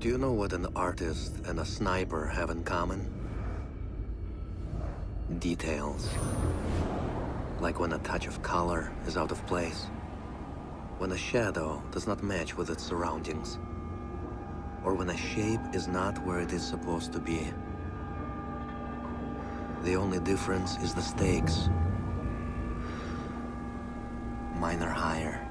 Do you know what an artist and a sniper have in common? Details. Like when a touch of color is out of place. When a shadow does not match with its surroundings. Or when a shape is not where it is supposed to be. The only difference is the stakes. Mine are higher.